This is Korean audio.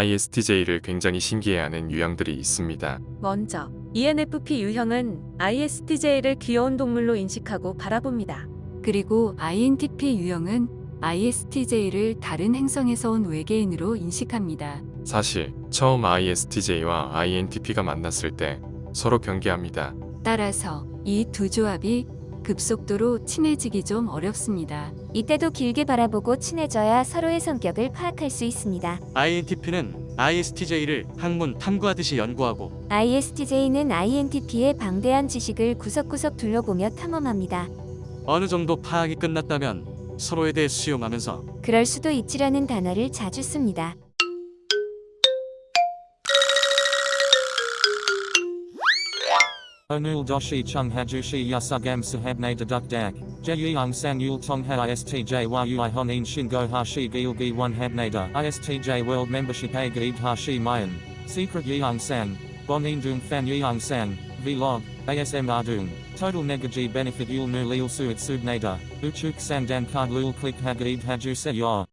ISTJ를 굉장히 신기해하는 유형들이 있습니다. 먼저 ENFP 유형은 ISTJ를 귀여운 동물로 인식하고 바라봅니다. 그리고 INTP 유형은 ISTJ를 다른 행성에서 온 외계인으로 인식합니다. 사실 처음 ISTJ와 INTP가 만났을 때 서로 경계합니다. 따라서 이 두 조합이 급속도로 친해지기 좀 어렵습니다. 이때도 길게 바라보고 친해져야 서로의 성격을 파악할 수 있습니다. INTP는 ISTJ를 학문 탐구하듯이 연구하고 ISTJ는 INTP의 방대한 지식을 구석구석 둘러보며 탐험합니다. 어느 정도 파악이 끝났다면 서로에 대해 수용하면서 그럴 수도 있지라는 단어를 자주 씁니다. Chung hajushi yasugam sahabne deduk dak. Jeyeong San Yul Tongha ISTJ Yui Hon In Shin Go Hashi Gil Gi 1 Habnader ISTJ World Membership A Gib Hashi Mayan. Secret Yeong San Bon In Dung Fan Yeong San Vlog ASMR Dung. Total Negaji Benefit Yul Nu Lil Suit Nada Uchuk San Dan Card Lul Click Hagib Haju Se